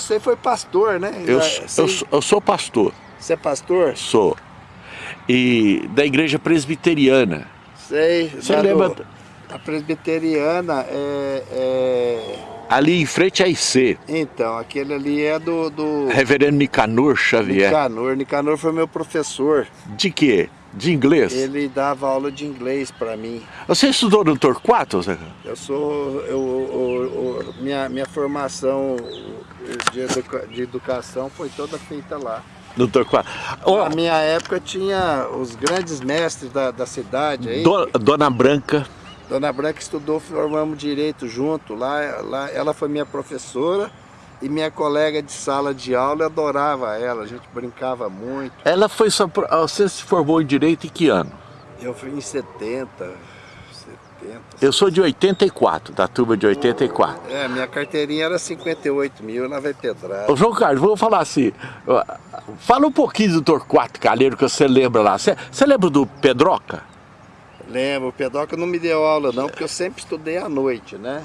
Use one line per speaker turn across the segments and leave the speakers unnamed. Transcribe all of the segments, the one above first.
você foi pastor, né?
Eu, eu, eu sou pastor.
Você é pastor?
Sou. E da igreja presbiteriana.
Sei.
Você lembra?
Do, a presbiteriana é, é,
Ali em frente à IC.
Então, aquele ali é do... do...
Reverendo Nicanor Xavier.
Nicanor. Nicanor foi meu professor.
De quê? De inglês?
Ele dava aula de inglês para mim.
Você estudou no Torquato, Zé?
Eu sou... Eu, eu, eu, minha, minha formação de, educa, de educação foi toda feita lá.
No Torquato.
Oh. Na minha época tinha os grandes mestres da, da cidade aí.
Do, Dona Branca.
Dona Branca estudou, formamos direito junto. Lá, lá, ela foi minha professora e minha colega de sala de aula, eu adorava ela, a gente brincava muito.
Ela foi só... Você se formou em Direito em que ano?
Eu fui em 70, 70.
Eu sou de 84, da turma de 84.
É, minha carteirinha era 58 mil, ela vai pedrada.
Ô João Carlos, vou falar assim, fala um pouquinho do Torquato Calheiro que você lembra lá. Você, você lembra do Pedroca?
Lembro, o Pedroca não me deu aula não, porque eu sempre estudei à noite, né?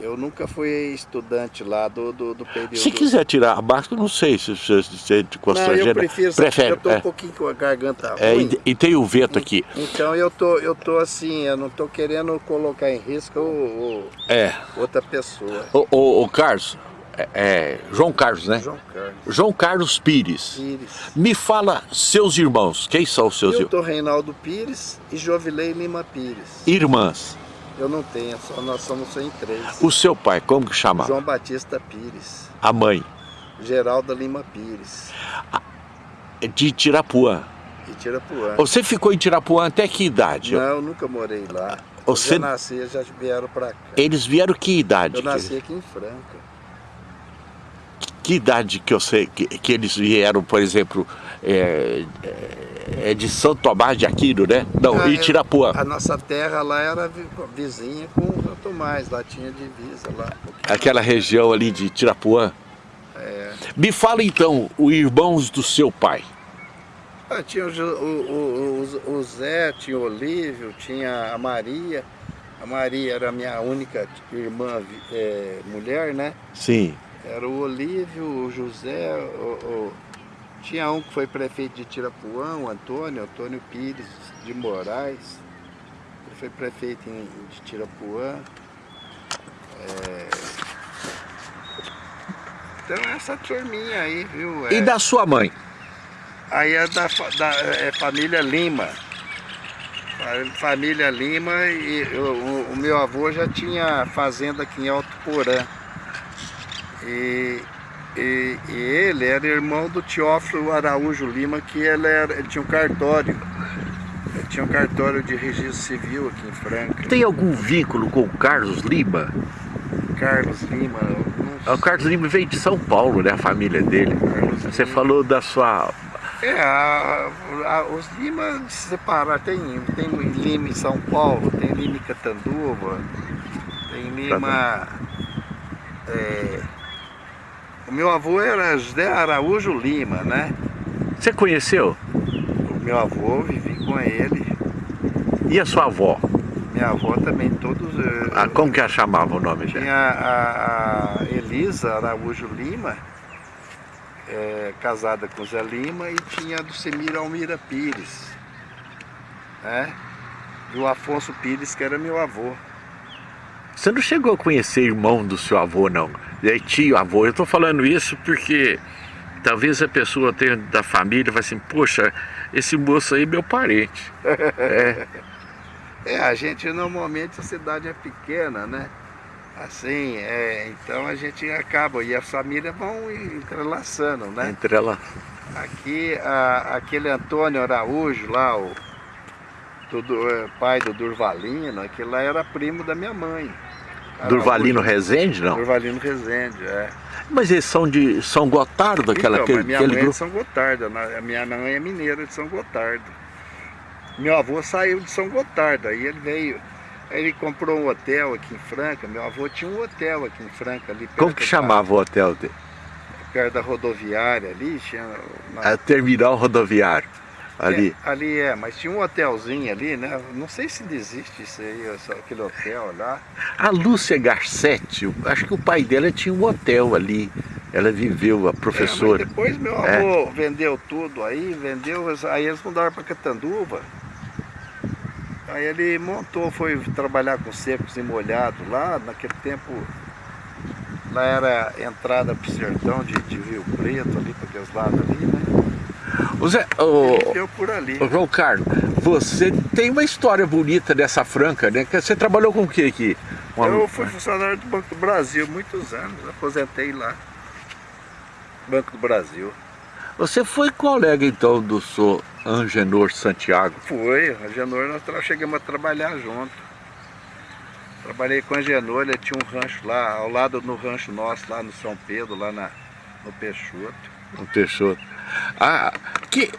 Eu nunca fui estudante lá do, do, do período...
Se quiser tirar a máscara, não sei se você se,
de Não, eu prefiro, prefere, eu tô é. um pouquinho com a garganta
é, ruim. E, e, tem o vento aqui.
Então eu tô, eu tô assim, eu não tô querendo colocar em risco o, o
é.
outra pessoa.
O, o, o Carlos, é, é, João Carlos, né?
João Carlos.
João Carlos Pires.
Pires.
Me fala seus irmãos, quem são os seus irmãos?
Eu tô Reinaldo Pires e Jovilei Lima Pires.
Irmãs?
Eu não tenho, só nós somos só em três.
O seu pai, como que chamava?
João Batista Pires.
A mãe?
Geralda Lima Pires.
De Tirapuã?
De Tirapuã.
Você ficou em Tirapuã até que idade?
Não, eu nunca morei lá.
Você...
Eu nasci, já vieram para cá.
Eles vieram que idade?
Eu nasci aqui em Franca.
Que idade que eu sei que, que eles vieram, por exemplo, é, é de São Tomás de Aquino, né? Não, ah, Itirapuã.
A nossa terra lá era vizinha com São Tomás, lá tinha divisa lá.
Um Aquela região ali de Itirapuã?
É.
Me fala então, os irmãos do seu pai.
Ah, tinha o, o, o, o, Zé, tinha o Olívio, tinha a Maria. A Maria era a minha única irmã é, mulher, né?
Sim.
Era o Olívio, o José, o, tinha um que foi prefeito de Tirapuã, o Antônio, Antônio Pires de Moraes. Ele foi prefeito em, de Tirapuã. É... Então essa turminha aí, viu?
É... E da sua mãe?
Aí é da, da é família Lima. Família Lima e o, o, meu avô já tinha fazenda aqui em Alto Porã. E e, e, ele era irmão do Teófilo Araújo Lima, que ele, era, ele tinha um cartório. Ele tinha um cartório de registro civil aqui em Franca.
Tem algum vínculo com o Carlos Lima?
Carlos Lima...
O Carlos Lima veio de São Paulo, né? A família dele.
Carlos
Você
Lima.
falou da sua...
É, a, a, os Lima se separaram. Tem, tem Lima em São Paulo, tem Lima em Catanduva, tem Lima... Tá é, o meu avô era José Araújo Lima, né?
Você conheceu?
O meu avô, vivi com ele.
E a sua avó?
Minha avó também, todos... Eh,
ah, como que ela chamava o nome
Tinha a, a, Elisa Araújo Lima, é, casada com Zé Lima, e tinha a do Semir Almira Pires, né? E o Afonso Pires, que era meu avô.
Você não chegou a conhecer irmão do seu avô, não? Aí, tio, avô. Eu estou falando isso porque talvez a pessoa tenha da família vai assim, poxa, esse moço aí é meu parente.
é. é, a gente normalmente a cidade é pequena, né? Assim, é, então a gente acaba, e as famílias vão entrelaçando, né?
Entrela.
Aqui, a, aquele Antônio Araújo lá, o do, do, é, pai do Durvalino, aquele lá era primo da minha mãe.
Durvalino Rezende, não?
Durvalino Rezende, é.
Mas eles são de São Gotardo, aquela
então,
aquele,
minha
aquele
mãe
grupo?
é de São Gotardo, a minha mãe é mineira de São Gotardo. Meu avô saiu de São Gotardo, aí ele veio, aí ele comprou um hotel aqui em Franca, meu avô tinha um hotel aqui em Franca. ali
Como que chamava da, o hotel dele?
Perto da rodoviária ali, tinha...
Uma... A terminal rodoviário. Ali.
É, ali é, mas tinha um hotelzinho ali, né? Não sei se desiste isso aí, aquele hotel lá.
A Lúcia Garcetti, acho que o pai dela tinha um hotel ali. Ela viveu, a professora.
É, depois meu é. avô é. vendeu tudo aí, vendeu, aí eles mudaram para Catanduva. Aí ele montou, foi trabalhar com secos e molhados lá, naquele tempo lá era entrada para o sertão de, de Rio Preto, ali para aqueles lados ali, né?
O Zé, o,
por ali.
O João Carlos, você tem uma história bonita dessa Franca, né? Você trabalhou com o que aqui?
Uma... Eu fui funcionário do Banco do Brasil muitos anos, aposentei lá. Banco do Brasil.
Você foi colega então do senhor Angenor Santiago?
Foi, Angenor nós chegamos a trabalhar junto. Trabalhei com Angenor, ele tinha um rancho lá, ao lado do rancho nosso, lá no São Pedro, lá na, no Peixoto.
No Peixoto. Ah, que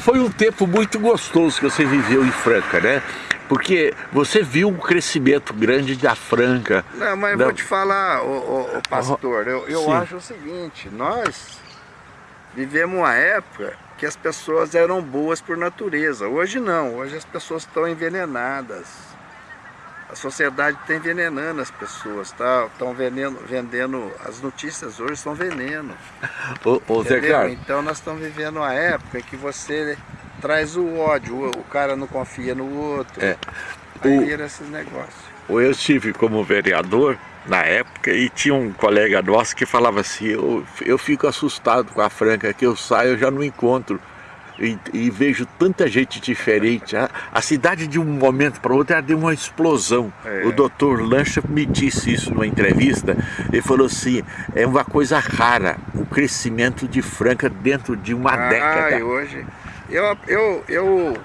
foi um tempo muito gostoso que você viveu em Franca, né? Porque você viu um crescimento grande da Franca.
Não, mas
da...
vou te falar, o, pastor, eu, eu acho o seguinte, nós vivemos uma época que as pessoas eram boas por natureza. Hoje não, hoje as pessoas estão envenenadas. A sociedade está envenenando as pessoas, tá? Estão vendendo, vendendo, as notícias hoje são veneno.
Ô, ô Zé Carlos.
Então nós estamos vivendo uma época que você traz o ódio, o, o cara não confia no outro. É. Aí o, vira esses negócios.
Eu estive como vereador na época e tinha um colega nosso que falava assim, eu, eu fico assustado com a Franca, que eu saio eu já não encontro e, e, vejo tanta gente diferente. A, a cidade de um momento para outro ela deu uma explosão. É. O doutor Lancha me disse isso numa entrevista. Ele falou assim, é uma coisa rara o crescimento de Franca dentro de uma
ah,
década.
Hoje, eu, eu, eu,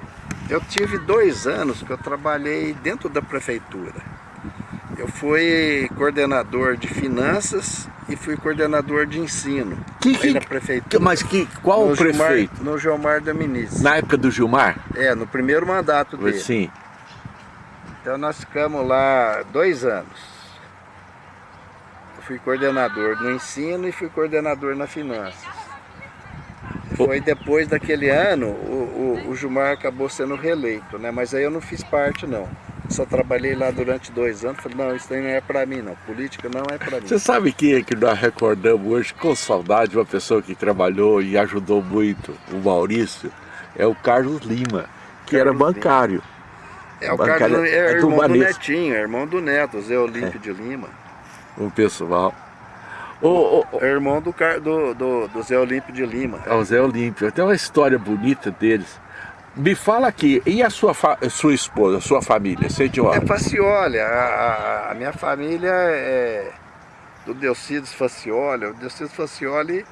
eu tive dois anos que eu trabalhei dentro da prefeitura. Eu fui coordenador de finanças e fui coordenador de ensino
que, que,
na prefeitura.
Mas que, qual no o prefeito?
Gilmar, no Gilmar da Ministra.
Na época do Gilmar?
É, no primeiro mandato dele.
Sim.
Então nós ficamos lá dois anos. Eu fui coordenador no ensino e fui coordenador na finanças. Foi depois daquele ano, o, o, o Gilmar acabou sendo reeleito, né? Mas aí eu não fiz parte não só trabalhei lá durante dois anos, falei, não, isso aí não é para mim não, política não é para mim.
Você sabe quem é que nós recordamos hoje com saudade, uma pessoa que trabalhou e ajudou muito, o Maurício, é o Carlos Lima, que Carlos era bancário.
É, o bancário Carlos é, é irmão do, do Netinho, é irmão do Neto, Zé Olímpio é. de Lima.
O pessoal.
O, o, é irmão do, do, do, do Zé Olímpio de Lima.
É o Zé Olímpio, tem uma história bonita deles. Me fala aqui, e a sua, sua esposa, a sua família, você de onde?
É Facioli, a, a, minha família é do Delcides Facioli, o Delcides Facioli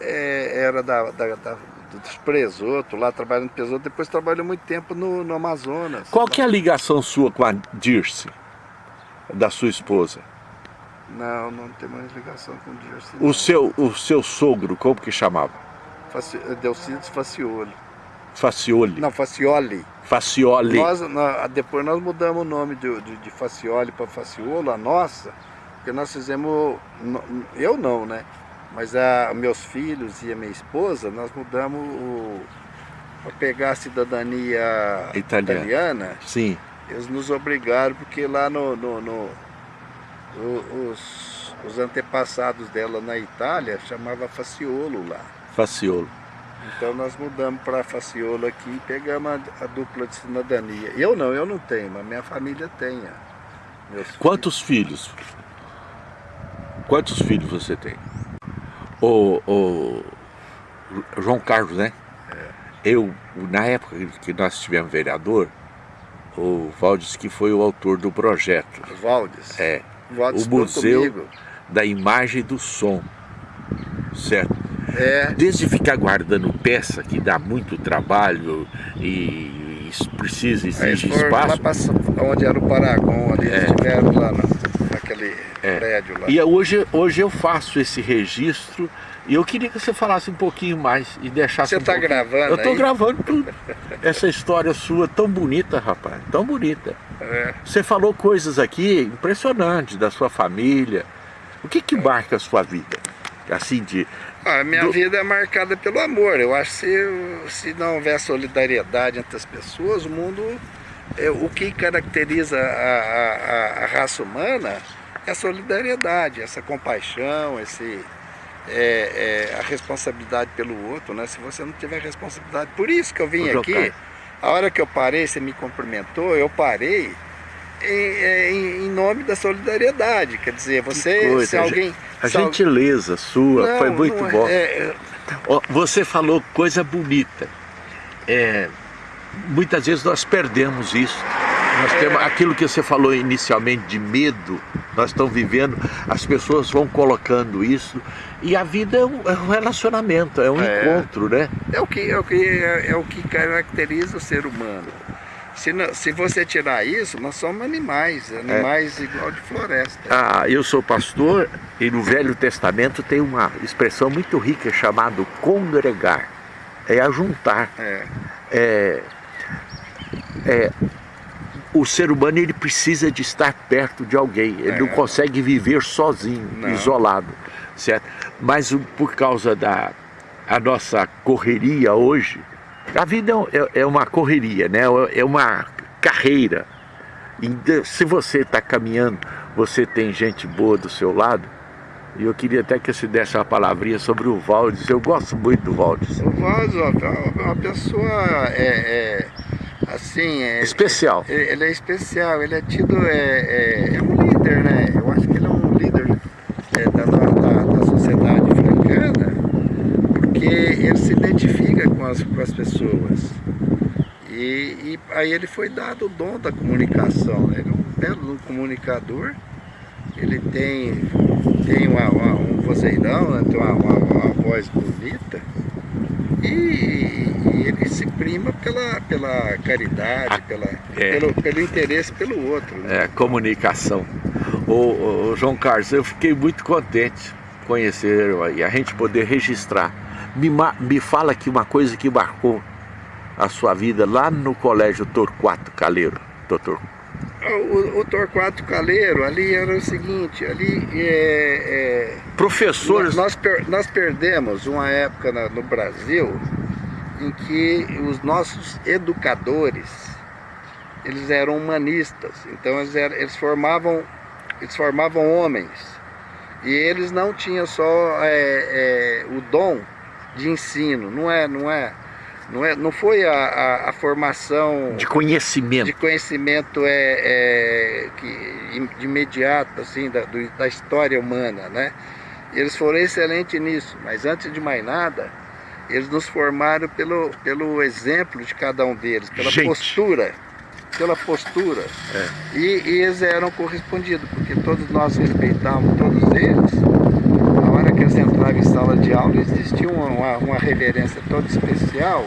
é, era da, da, da, dos Presoto, lá trabalhando no Presoto, depois trabalhou muito tempo no, no Amazonas.
Qual que é a ligação sua com a Dirce, da sua esposa?
Não, não tem mais ligação com o Dirce.
O seu, o seu sogro, como que chamava?
Delcides Facioli.
Facioli.
Não, Facioli.
Facioli.
Nós, nós, depois nós mudamos o nome de, de, de Facioli para Faciolo, a nossa, porque nós fizemos, eu não, né? Mas a, meus filhos e a minha esposa, nós mudamos para pegar a cidadania italiana. italiana.
Sim.
Eles nos obrigaram, porque lá no, no, no os, os antepassados dela na Itália chamava Faciolo lá.
Faciolo.
Então nós mudamos para Faciolo aqui e pegamos a, a, dupla de cidadania. Eu não, eu não tenho, mas minha família tem.
Quantos filhos? filhos? Quantos filhos você tem? O, o João Carlos, né? É. Eu, na época que nós tivemos vereador, o Valdes que foi o autor do projeto.
Valdes?
É.
O, Valdes
o Museu comigo. da Imagem e do Som, certo?
É.
Desde ficar guardando peça, que dá muito trabalho e, precisa, exige espaço.
Lá pra, onde era o Paragon, ali é. estiveram lá naquele é. prédio lá.
E hoje, hoje eu faço esse registro e eu queria que você falasse um pouquinho mais e deixasse
Você
está
um gravando
Eu estou gravando tudo. Essa história sua tão bonita, rapaz, tão bonita.
É.
Você falou coisas aqui impressionantes da sua família. O que que marca a sua vida? Assim, de,
a minha do... vida é marcada pelo amor. Eu acho que se, se não houver solidariedade entre as pessoas, o mundo... É, o que caracteriza a, a, a, raça humana é a solidariedade, essa compaixão, esse, é, é, a responsabilidade pelo outro, né? Se você não tiver responsabilidade. Por isso que eu vim aqui, a hora que eu parei, você me cumprimentou, eu parei em, em, em nome da solidariedade. Quer dizer, você, coisa, se alguém...
A gentileza sua não, foi muito não. É, é... Você falou coisa bonita. É, muitas vezes nós perdemos isso. Nós é. temos aquilo que você falou inicialmente de medo, nós estamos vivendo, as pessoas vão colocando isso e a vida é um, é um relacionamento, é um é. encontro, né?
É o que, é o que, é, é o que caracteriza o ser humano. Se, não, se você tirar isso, nós somos animais, animais é. igual de floresta.
Ah, eu sou pastor e no Velho Testamento tem uma expressão muito rica chamada congregar, é ajuntar. É. É, é, o ser humano ele precisa de estar perto de alguém, ele é. não consegue viver sozinho, não. isolado, certo? Mas por causa da a nossa correria hoje, a vida é, é, é uma correria, né? é uma carreira. E se você está caminhando, você tem gente boa do seu lado, e eu queria até que você desse uma palavrinha sobre o Valdes. Eu gosto muito do Valdes.
O Valdes é uma pessoa é, é, assim... É,
especial.
Ele é especial, ele é tido... É, é, é, um líder, né? Eu acho que ele é um líder é, da, da, da sociedade francana, porque ele se identifica com as, com as pessoas. E, e, aí ele foi dado o dom da comunicação, né? ele é um belo comunicador, ele tem, tem uma, uma, um vozeirão, né? tem uma, uma, uma, voz bonita e, e, ele se prima pela, pela caridade, ah, pela, é. pelo, pelo interesse pelo outro.
Né? É, comunicação. O, o, João Carlos, eu fiquei muito contente conhecer e a gente poder registrar. Me, me fala aqui uma coisa que marcou a sua vida lá no colégio Torquato Caleiro, doutor?
O, o Torquato Caleiro, ali era o seguinte, ali é,
é Professores...
Nós, nós perdemos uma época na, no Brasil em que os nossos educadores, eles eram humanistas, então eles, eram, eles formavam, eles formavam homens, e eles não tinham só é, é, o dom de ensino, não é, não é não, é, não foi a, a, a formação...
De conhecimento.
De conhecimento é, é que, de imediato, assim, da, do, da história humana, né? Eles foram excelentes nisso, mas antes de mais nada, eles nos formaram pelo, pelo exemplo de cada um deles, pela Gente. postura, pela postura. É. E, e, eles eram correspondidos, porque todos nós respeitávamos todos eles. A hora que eles entravam em sala de aula, existia uma, uma reverência toda especial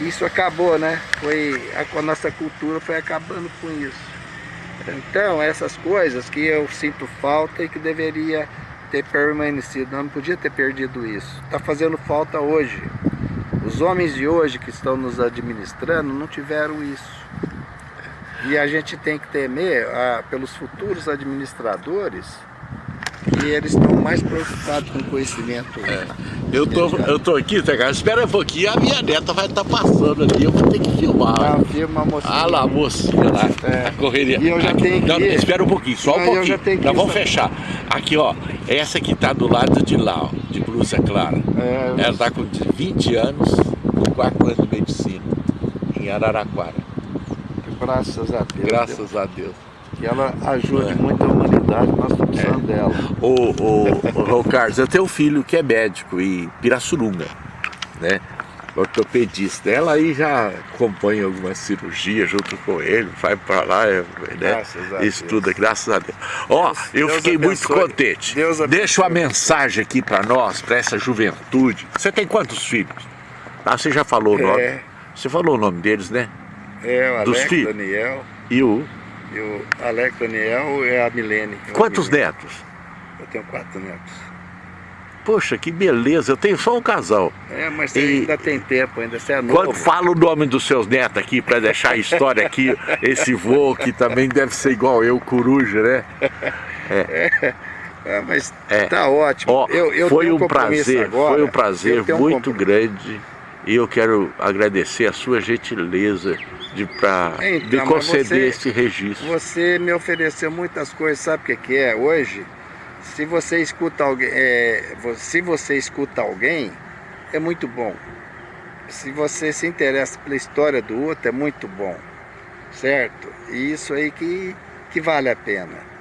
isso acabou, né? Foi, a, a nossa cultura foi acabando com isso. Então, essas coisas que eu sinto falta e que deveria ter permanecido, não podia ter perdido isso. Está fazendo falta hoje. Os homens de hoje que estão nos administrando não tiveram isso. E a gente tem que temer ah, pelos futuros administradores e eles estão mais preocupados com o conhecimento. É.
Eu tô, eu tô aqui, tá, cara? Espera um pouquinho, a minha neta vai estar tá passando ali, eu vou ter que filmar.
Ah, filma a mocinha.
Ah lá, a mocinha lá, é. a correria.
E eu já
aqui,
tenho
não, que... espera um pouquinho, só um pouquinho. Eu já tenho que Nós vamos fechar. Aqui, ó, essa que tá do lado de lá, ó, de blusa clara. É, Ela tá com 20 anos, no quarto ano de medicina, em Araraquara.
Graças a Deus.
Graças a Deus
que ela ajude é. muito a humanidade, nós estamos precisando é. dela.
Ô, ô, Carlos, eu tenho um filho que é médico em Pirassununga, né? ortopedista. Ela aí já acompanha alguma cirurgia junto com ele, vai para lá, é, né? estuda, graças a Deus. Ó, oh, eu Deus fiquei abençoe. muito contente. Deus Deixa uma mensagem aqui para nós, para essa juventude. Você tem quantos filhos? Ah, você já falou o nome. É. Você falou o nome deles, né?
É, o Alex, Dos filhos. Daniel.
E o?
E o Alex Daniel é a Milene.
Quantos netos?
Eu tenho quatro netos.
Poxa, que beleza, eu tenho só um casal.
É, mas e... ainda tem tempo, ainda você é novo.
Quando fala o nome dos seus netos aqui, para deixar a história aqui, esse vô que também deve ser igual eu, coruja, né?
É. é. É, mas é. tá ótimo.
Ó, eu, eu foi um prazer, agora, foi um prazer muito um grande e eu quero agradecer a sua gentileza de para então, conceder você, esse registro.
Você me ofereceu muitas coisas, sabe o que, que é? Hoje Se você escuta alguém, é, se você escuta alguém, é muito bom. Se você se interessa pela história do outro, é muito bom, certo? E isso aí que, que vale a pena.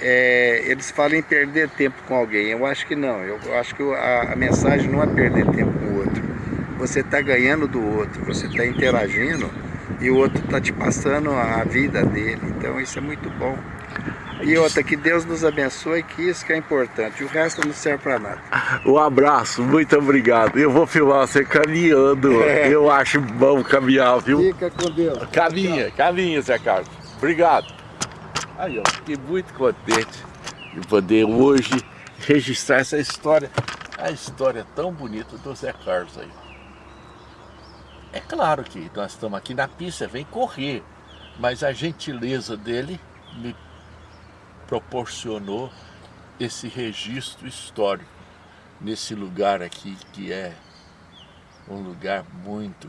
É, eles falam em perder tempo com alguém, eu acho que não. Eu acho que a, a mensagem não é perder tempo com o outro. Você está ganhando do outro, você está interagindo e o outro está te passando a vida dele. Então isso é muito bom. E outra, que Deus nos abençoe, que isso que é importante. O resto não serve para nada.
Um abraço, muito obrigado. Eu vou filmar você caminhando. É. Eu acho bom caminhar, viu?
Fica com Deus.
Caminha, caminha, Zé Carlos. Obrigado. Aí, ó, fiquei muito contente de poder hoje registrar essa história. A história tão bonita do Zé Carlos aí. É claro que nós estamos aqui na pista, vem correr. Mas a gentileza dele me proporcionou esse registro histórico nesse lugar aqui que é um lugar muito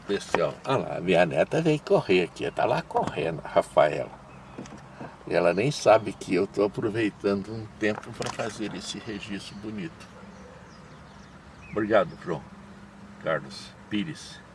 especial. Olha lá, minha neta vem correr aqui, está lá correndo, a Rafaela. E ela nem sabe que eu estou aproveitando um tempo para fazer esse registro bonito. Obrigado, João Carlos Pires.